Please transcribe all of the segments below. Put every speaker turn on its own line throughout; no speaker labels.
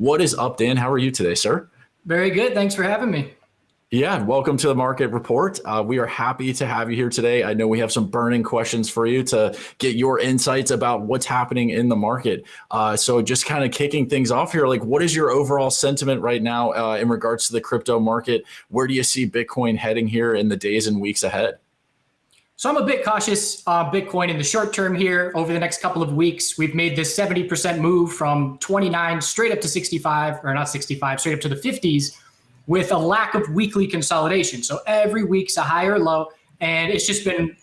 What is up, Dan? How are you today, sir?
Very good. Thanks for having me.
Yeah, welcome to the market report. Uh, we are happy to have you here today. I know we have some burning questions for you to get your insights about what's happening in the market. Uh, so, just kind of kicking things off here, like what is your overall sentiment right now uh, in regards to the crypto market? Where do you see Bitcoin heading here in the days and weeks ahead?
So I'm a bit cautious on Bitcoin in the short term here. Over the next couple of weeks, we've made this 70% move from 29 straight up to 65, or not 65, straight up to the 50s with a lack of weekly consolidation. So every week's a higher low, and it's just been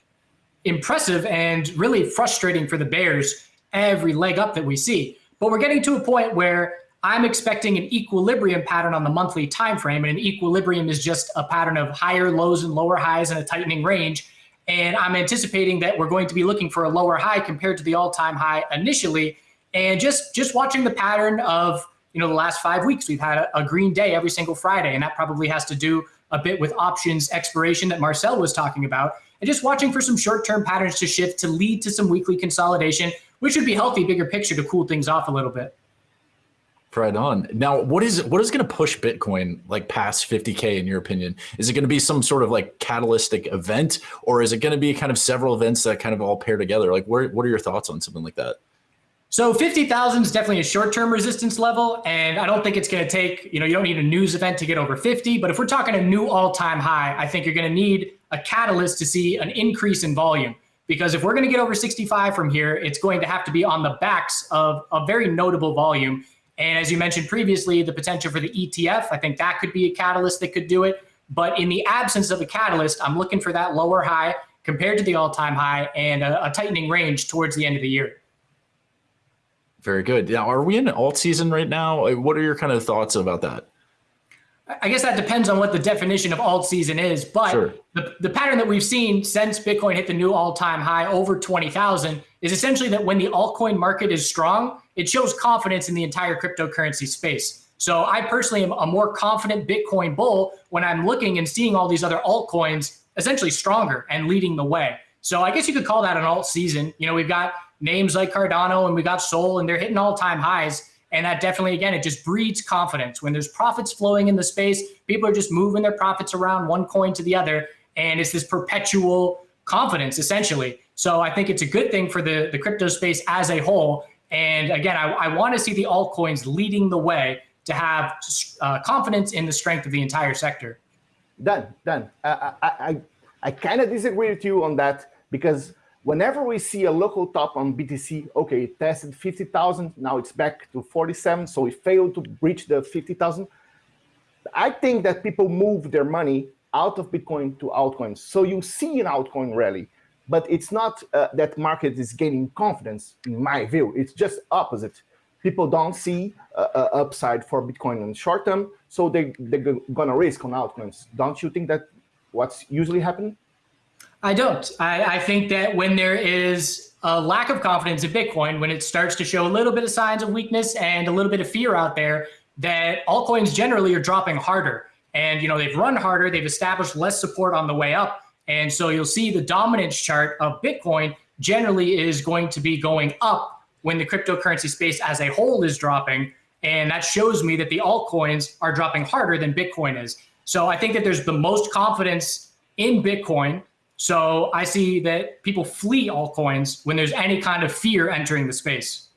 impressive and really frustrating for the Bears every leg up that we see. But we're getting to a point where I'm expecting an equilibrium pattern on the monthly time frame, and an equilibrium is just a pattern of higher lows and lower highs in a tightening range. And I'm anticipating that we're going to be looking for a lower high compared to the all-time high initially. And just just watching the pattern of you know, the last five weeks, we've had a, a green day every single Friday. And that probably has to do a bit with options expiration that Marcel was talking about. And just watching for some short term patterns to shift to lead to some weekly consolidation, which would be healthy, bigger picture to cool things off a little bit.
Right on. Now, what is what is going to push Bitcoin like past 50k in your opinion? Is it going to be some sort of like catalytic event, or is it going to be kind of several events that kind of all pair together? Like, where, what are your thoughts on something like that?
So 50,000 is definitely a short-term resistance level, and I don't think it's going to take, you know, you don't need a news event to get over 50, but if we're talking a new all-time high, I think you're going to need a catalyst to see an increase in volume. Because if we're going to get over 65 from here, it's going to have to be on the backs of a very notable volume. And as you mentioned previously, the potential for the ETF, I think that could be a catalyst that could do it. But in the absence of a catalyst, I'm looking for that lower high compared to the all-time high and a, a tightening range towards the end of the year.
Very good. Now, are we in alt season right now? What are your kind of thoughts about that?
I guess that depends on what the definition of alt season is, but sure. the, the pattern that we've seen since Bitcoin hit the new all-time high over 20,000 is essentially that when the altcoin market is strong, it shows confidence in the entire cryptocurrency space. So I personally am a more confident Bitcoin bull when I'm looking and seeing all these other altcoins essentially stronger and leading the way. So I guess you could call that an alt season. You know, we've got names like Cardano and we got Sol and they're hitting all time highs. And that definitely, again, it just breeds confidence. When there's profits flowing in the space, people are just moving their profits around one coin to the other. And it's this perpetual confidence, essentially. So I think it's a good thing for the, the crypto space as a whole. And again, I, I want to see the altcoins leading the way to have uh, confidence in the strength of the entire sector.
Done. Dan, I, I, I kind of disagree with you on that because whenever we see a local top on BTC, okay, it tested 50,000, now it's back to 47, so it failed to breach the 50,000. I think that people move their money out of Bitcoin to altcoins. So you see an altcoin rally, but it's not uh, that market is gaining confidence, in my view. It's just opposite. People don't see uh, upside for Bitcoin in the short term, so they, they're gonna risk on altcoins. Don't you think that what's usually happening?
I don't. I, I, think that when there is a lack of confidence in Bitcoin, when it starts to show a little bit of signs of weakness and a little bit of fear out there, that altcoins generally are dropping harder. And you know they've run harder, they've established less support on the way up, and so you'll see the dominance chart of Bitcoin generally is going to be going up when the cryptocurrency space as a whole is dropping, and that shows me that the altcoins are dropping harder than Bitcoin is. So I think that there's the most confidence in Bitcoin so I see that people flee altcoins when there's any kind of fear entering the space.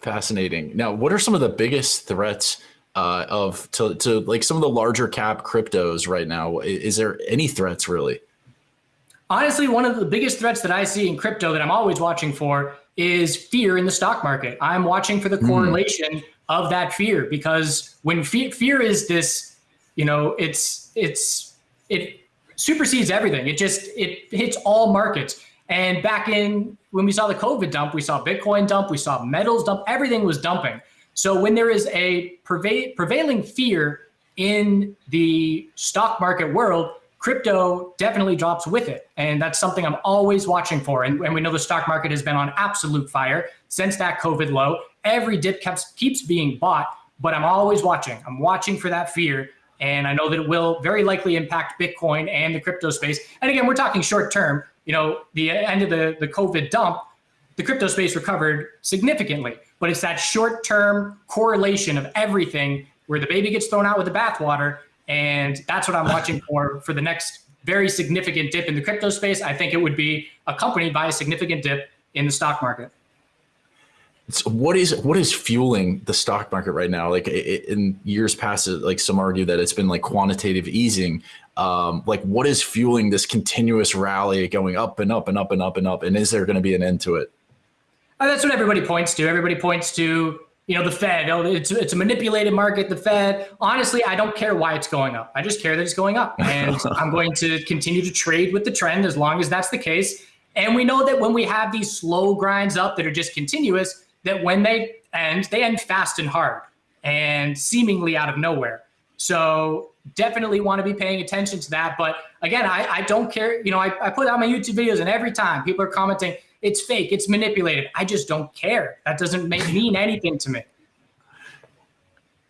Fascinating. Now, what are some of the biggest threats uh, of to, to like some of the larger cap cryptos right now? Is there any threats really?
Honestly, one of the biggest threats that I see in crypto that I'm always watching for is fear in the stock market. I'm watching for the hmm. correlation mm. of that fear because when fe fear is this, you know, it's it's it supersedes everything. It just it hits all markets. And back in when we saw the COVID dump, we saw Bitcoin dump, we saw metals dump, everything was dumping. So when there is a preva prevailing fear in the stock market world, crypto definitely drops with it. And that's something I'm always watching for. And, and we know the stock market has been on absolute fire since that COVID low. Every dip keeps, keeps being bought, but I'm always watching. I'm watching for that fear and I know that it will very likely impact Bitcoin and the crypto space. And again, we're talking short term. You know, the end of the, the COVID dump, the crypto space recovered significantly. But it's that short term correlation of everything where the baby gets thrown out with the bathwater. And that's what I'm watching for for the next very significant dip in the crypto space. I think it would be accompanied by a significant dip in the stock market.
So what is what is fueling the stock market right now? Like in years past, like some argue that it's been like quantitative easing. Um, like what is fueling this continuous rally going up and up and up and up and up? And is there going to be an end to it?
Uh, that's what everybody points to. Everybody points to you know the Fed. Oh, it's it's a manipulated market. The Fed. Honestly, I don't care why it's going up. I just care that it's going up, and I'm going to continue to trade with the trend as long as that's the case. And we know that when we have these slow grinds up that are just continuous, that when they end, they end fast and hard and seemingly out of nowhere. So definitely want to be paying attention to that. But again, I, I don't care. You know, I, I put out my YouTube videos and every time people are commenting, it's fake, it's manipulated. I just don't care. That doesn't make, mean anything to me.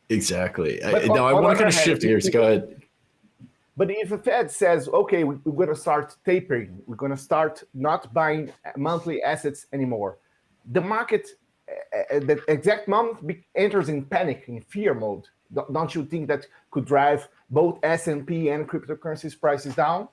Exactly. I, no, I want to kind of shift gears. Go ahead.
But if the Fed says, okay, we're going to start tapering, we're going to start not buying monthly assets anymore, the market at the exact moment enters in panic, in fear mode. Don't you think that could drive both S&P and cryptocurrencies prices down?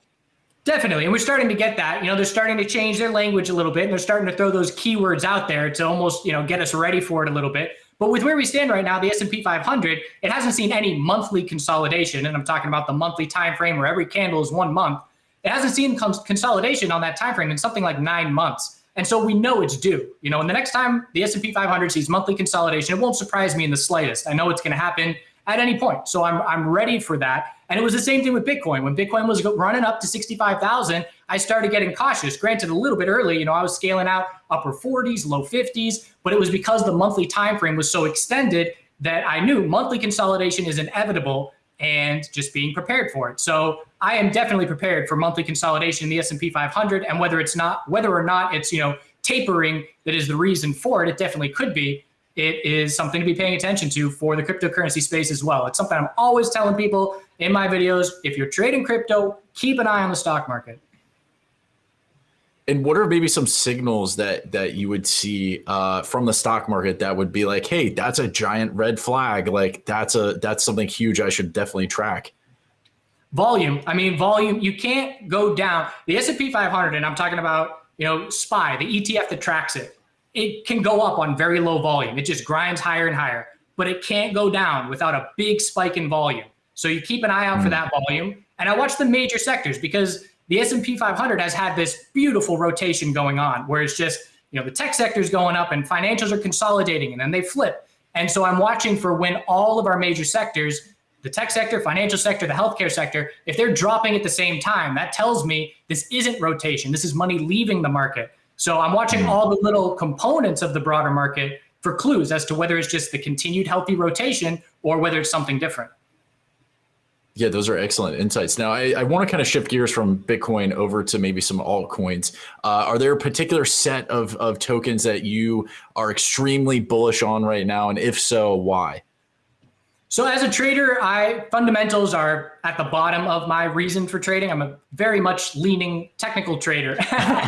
Definitely, and we're starting to get that. You know, they're starting to change their language a little bit, and they're starting to throw those keywords out there to almost, you know, get us ready for it a little bit. But with where we stand right now, the S&P 500, it hasn't seen any monthly consolidation, and I'm talking about the monthly time frame where every candle is one month. It hasn't seen consolidation on that time frame in something like nine months. And so we know it's due. You know, and the next time the S&P 500 sees monthly consolidation, it won't surprise me in the slightest. I know it's going to happen at any point. So I'm, I'm ready for that. And it was the same thing with Bitcoin. When Bitcoin was running up to 65,000, I started getting cautious. Granted, a little bit early, you know, I was scaling out upper 40s, low 50s, but it was because the monthly time frame was so extended that I knew monthly consolidation is inevitable and just being prepared for it. So I am definitely prepared for monthly consolidation in the S&P 500 and whether it's not whether or not it's, you know, tapering that is the reason for it, it definitely could be. It is something to be paying attention to for the cryptocurrency space as well. It's something I'm always telling people in my videos, if you're trading crypto, keep an eye on the stock market.
And what are maybe some signals that that you would see uh, from the stock market that would be like, hey, that's a giant red flag. Like that's a that's something huge I should definitely track.
Volume. I mean, volume. You can't go down the S and P 500, and I'm talking about you know SPY, the ETF that tracks it. It can go up on very low volume. It just grinds higher and higher, but it can't go down without a big spike in volume. So you keep an eye out mm. for that volume. And I watch the major sectors because the S&P 500 has had this beautiful rotation going on where it's just, you know, the tech sector is going up and financials are consolidating and then they flip. And so I'm watching for when all of our major sectors, the tech sector, financial sector, the healthcare sector, if they're dropping at the same time, that tells me this isn't rotation. This is money leaving the market. So I'm watching mm. all the little components of the broader market for clues as to whether it's just the continued healthy rotation or whether it's something different.
Yeah, those are excellent insights. Now, I, I want to kind of shift gears from Bitcoin over to maybe some altcoins. Uh, are there a particular set of, of tokens that you are extremely bullish on right now? And if so, why?
So as a trader, I fundamentals are at the bottom of my reason for trading. I'm a very much leaning technical trader,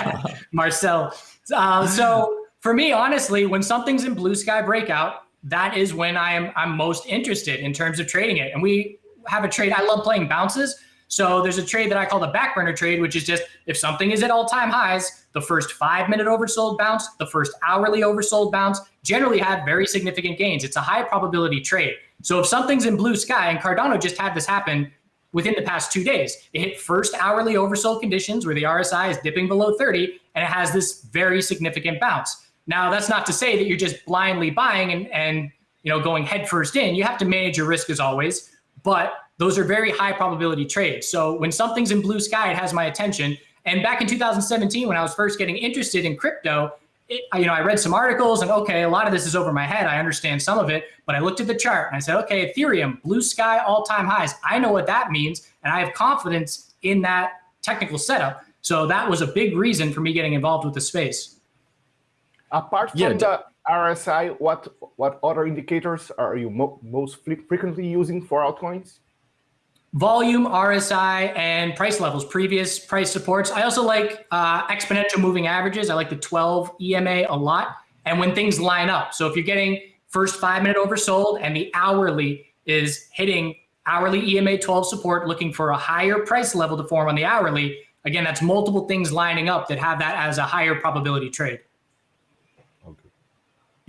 Marcel. Uh, so for me, honestly, when something's in blue sky breakout, that is when I am I'm most interested in terms of trading it. And we have a trade. I love playing bounces. So there's a trade that I call the backburner trade, which is just if something is at all time highs, the first five minute oversold bounce, the first hourly oversold bounce generally have very significant gains. It's a high probability trade. So if something's in blue sky, and Cardano just had this happen within the past two days, it hit first hourly oversold conditions where the RSI is dipping below 30, and it has this very significant bounce. Now, that's not to say that you're just blindly buying and, and you know going headfirst in. You have to manage your risk as always but those are very high probability trades. So when something's in blue sky, it has my attention. And back in 2017, when I was first getting interested in crypto, it, you know, I read some articles and okay, a lot of this is over my head. I understand some of it, but I looked at the chart and I said, okay, Ethereum, blue sky, all time highs. I know what that means, and I have confidence in that technical setup. So that was a big reason for me getting involved with the space.
Apart from yeah, the RSI, what what other indicators are you mo most frequently using for altcoins?
volume, RSI, and price levels, previous price supports. I also like uh, exponential moving averages. I like the 12 EMA a lot. And when things line up. So if you're getting first five minute oversold and the hourly is hitting hourly EMA 12 support, looking for a higher price level to form on the hourly, again, that's multiple things lining up that have that as a higher probability trade.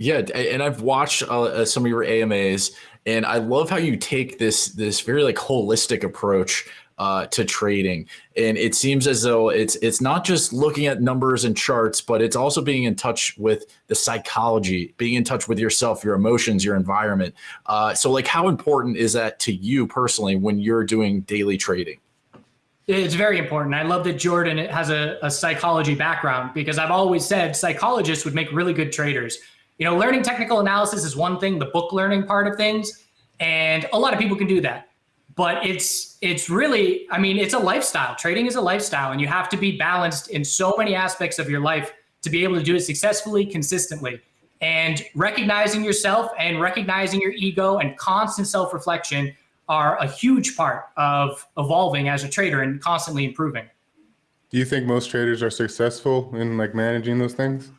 Yeah, and I've watched uh, uh some of your AMAs, and I love how you take this this very like holistic approach uh, to trading. And it seems as though it's it's not just looking at numbers and charts, but it's also being in touch with the psychology, being in touch with yourself, your emotions, your environment. Uh, so, like, how important is that to you personally when you're doing daily trading?
It's very important. I love that Jordan has a, a psychology background because I've always said psychologists would make really good traders. You know, learning technical analysis is one thing, the book learning part of things, and a lot of people can do that. But it's it's really i mean it's a lifestyle. Trading is a lifestyle and you have to be balanced in so many aspects of your life to be able to do it successfully consistently. And recognizing yourself and recognizing your ego and constant self-reflection are a huge part of evolving as a trader and constantly improving.
Do you think most traders are successful in like managing those things?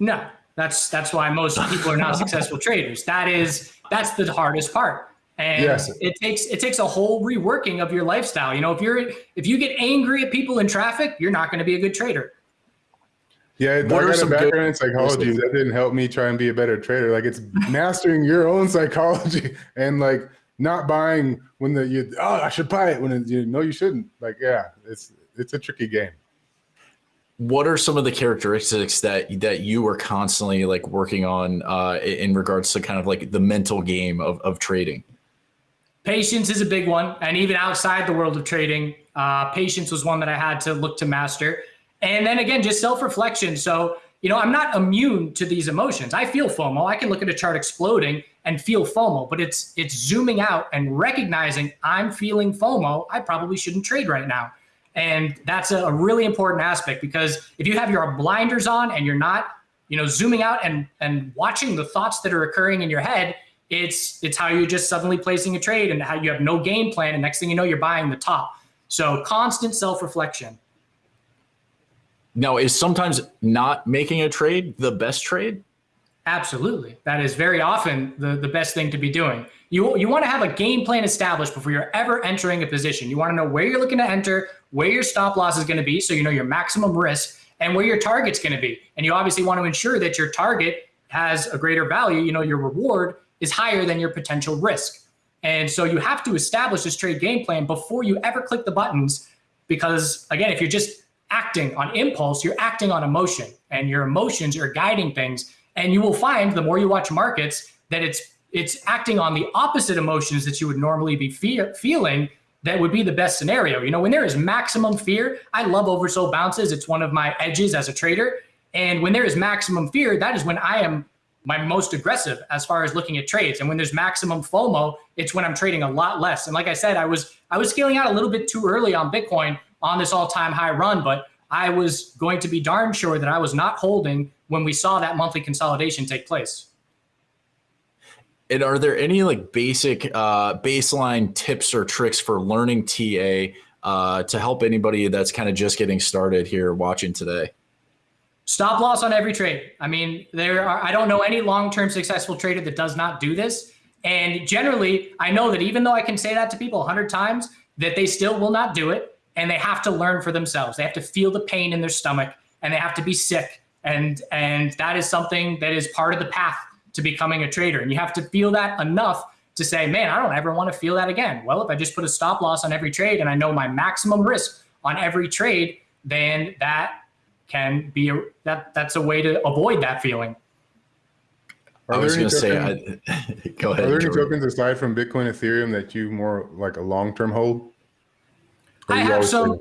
No that's that's why most people are not successful traders. That is that's the hardest part. And yes. it takes it takes a whole reworking of your lifestyle. You know if you're if you get angry at people in traffic you're not going to be a good trader.
Yeah what I got a background in psychology. that didn't help me try and be a better trader. Like it's mastering your own psychology and like not buying when the you oh i should buy it when it, you know you shouldn't. Like yeah it's it's a tricky game
what are some of the characteristics that that you were constantly like working on uh, in regards to kind of like the mental game of, of trading
Patience is a big one. And even outside the world of trading, uh, patience was one that I had to look to master. And then again, just self reflection. So, you know, I'm not immune to these emotions. I feel FOMO. I can look at a chart exploding and feel FOMO, but it's it's zooming out and recognizing I'm feeling FOMO. I probably shouldn't trade right now. And that's a, really important aspect because if you have your blinders on and you're not, you know, zooming out and and watching the thoughts that are occurring in your head, it's it's how you're just suddenly placing a trade and how you have no game plan. And next thing you know you're buying the top. So constant self-reflection.
Now is sometimes not making a trade the best trade
absolutely that is very often the, the best thing to be doing you, you want to have a game plan established before you're ever entering a position you want to know where you're looking to enter where your stop loss is going to be so you know your maximum risk and where your target's going to be and you obviously want to ensure that your target has a greater value you know your reward is higher than your potential risk. And so you have to establish this trade game plan before you ever click the buttons. Because again, if you're just acting on impulse, you're acting on emotion and your emotions are guiding things. And you will find the more you watch markets that it's it's acting on the opposite emotions that you would normally be fe- feeling that would be the best scenario. You know, when there is maximum fear, I love oversold bounces. It's one of my edges as a trader. And when there is maximum fear, that is when I am my most aggressive as far as looking at trades. And when there's maximum FOMO, it's when I'm trading a lot less. And like I said, I was I was scaling out a little bit too early on Bitcoin on this all-time high run, but I was going to be darn sure that I was not holding when we saw that monthly consolidation take place.
And are there any like basic uh, baseline tips or tricks for learning TA uh, to help anybody that's kind of just getting started here watching today?
Stop loss on every trade. I mean, there are, I don't know any long-term successful trader that does not do this. And generally, I know that even though I can say that to people a hundred times, that they still will not do it. And they have to learn for themselves. They have to feel the pain in their stomach and they have to be sick. And, and that is something that is part of the path to becoming a trader. And you have to feel that enough to say, man, I don't ever want to feel that again. Well, if I just put a stop loss on every trade and I know my maximum risk on every trade, then that can be a, that that's a way to avoid that feeling.
Are I was going to say, I, go ahead.
Are there any tokens aside from Bitcoin, Ethereum that you more like a long term hold?
I have some.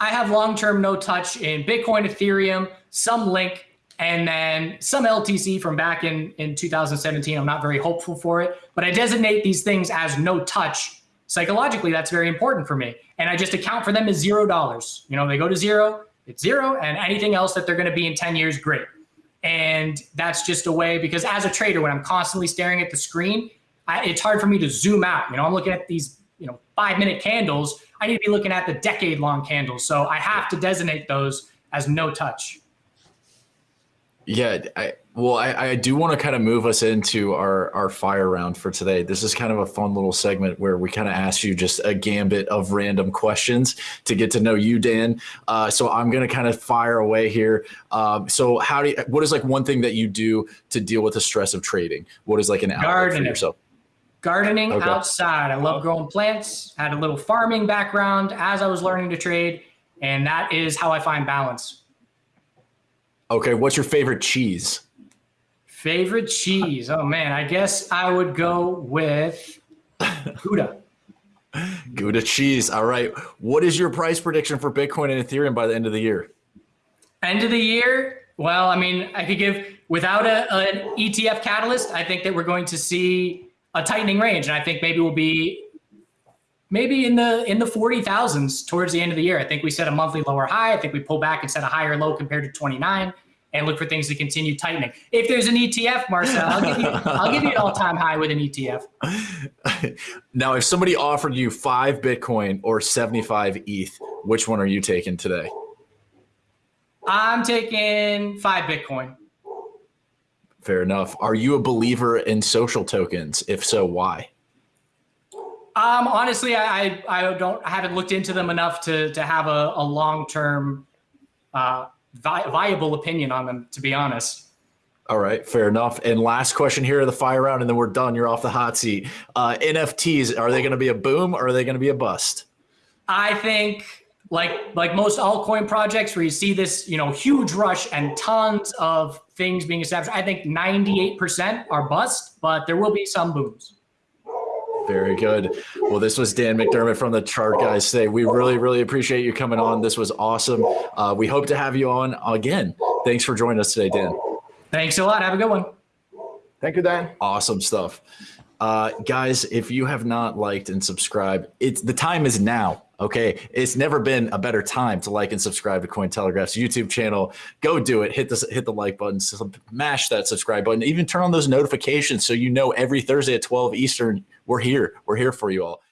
I have long term no touch in Bitcoin, Ethereum, some Link, and then some LTC from back in in 2017. I'm not very hopeful for it, but I designate these things as no touch. Psychologically, that's very important for me, and I just account for them as zero dollars. You know, they go to zero it's zero, and anything else that they're going to be in 10 years, great. And that's just a way because as a trader, when I'm constantly staring at the screen, I, it's hard for me to zoom out. You know, I'm looking at these you know five minute candles. I need to be looking at the decade long candles. So I have to designate those as no touch.
Yeah, I, well, I, I do want to kind of move us into our our fire round for today. This is kind of a fun little segment where we kind of ask you just a gambit of random questions to get to know you, Dan. Uh, so I'm going to kind of fire away here. Um, so how do you, what is like one thing that you do to deal with the stress of trading? What is like an outlet for yourself?
Gardening okay. outside. I love growing plants. Had a little farming background as I was learning to trade, and that is how I find balance.
Okay, what's your favorite cheese?
Favorite cheese? Oh man, I guess I would go with Gouda.
Gouda cheese. All right. What is your price prediction for Bitcoin and Ethereum by the end of the year?
End of the year? Well, I mean, I could give without a, an ETF catalyst, I think that we're going to see a tightening range. And I think maybe we'll be maybe in the in the 40,000s towards the end of the year. I think we set a monthly lower high. I think we pull back and set a higher low compared to 29 and look for things to continue tightening. If there's an ETF, Marcel, I'll give you I'll give you an all-time high with an ETF.
now, if somebody offered you 5 Bitcoin or 75 ETH, which one are you taking today?
I'm taking 5 Bitcoin.
Fair enough. Are you a believer in social tokens? If so, why?
Um, honestly, I, I don't I haven't looked into them enough to to have a, a long term uh, vi viable opinion on them. To be honest.
All right, fair enough. And last question here of the fire round, and then we're done. You're off the hot seat. Uh, NFTs are they going to be a boom or are they going to be a bust?
I think like like most altcoin projects where you see this you know huge rush and tons of things being established. I think 98% are bust, but there will be some booms.
Very good. Well, this was Dan McDermott from the Chart Guys today. We really, really appreciate you coming on. This was awesome. Uh, we hope to have you on again. Thanks for joining us today, Dan.
Thanks a lot. Have a good one.
Thank you, Dan.
Awesome stuff. Uh, guys, if you have not liked and subscribed, it's the time is now. Okay, it's never been a better time to like and subscribe to Cointelegraph's YouTube channel. Go do it. Hit the hit the like button, smash that subscribe button, even turn on those notifications so you know every Thursday at 12 Eastern we're here. We're here for you all.